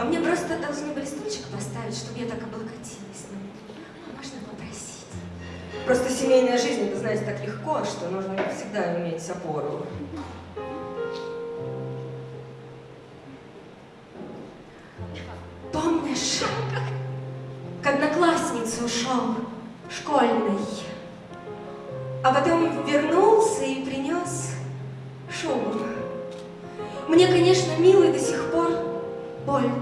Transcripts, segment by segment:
А мне просто должны были стульчик поставить, чтобы я так облокотилась. Ну, можно попросить? Просто семейная жизнь, это, знаете, так легко, что нужно всегда иметь опору. Помнишь, к однокласснице ушел школьной, а потом вернулся и принес шубу. Мне, конечно, милый до сих больно.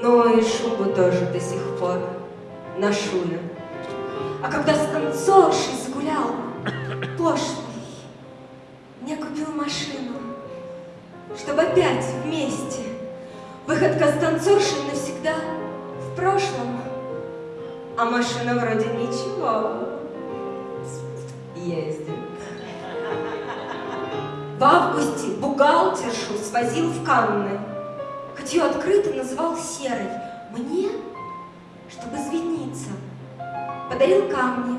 Но и шубу тоже до сих пор ношу я. А когда с танцоршей загулял пошлый, мне купил машину, чтобы опять вместе. Выходка с танцоршей навсегда в прошлом. А машина вроде ничего. Ездит. В августе бухгалтершу свозил в Канны. Ее открыто называл серой. Мне, чтобы извиниться, подарил камни.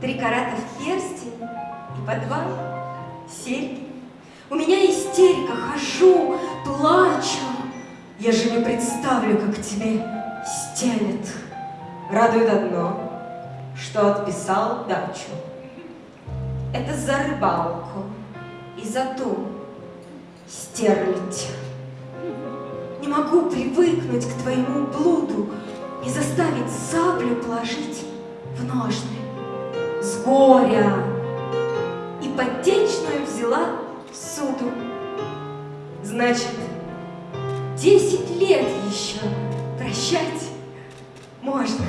Три карата в перстень и по два серьги. У меня истерика, хожу, плачу. Я же не представлю, как тебе стелет. Радует одно, что отписал дачу. Это за рыбалку и за ту стерлить. Могу привыкнуть к твоему блуду и заставить саблю положить в ножны. С горя и подтечную взяла суду. Значит, десять лет еще прощать можно.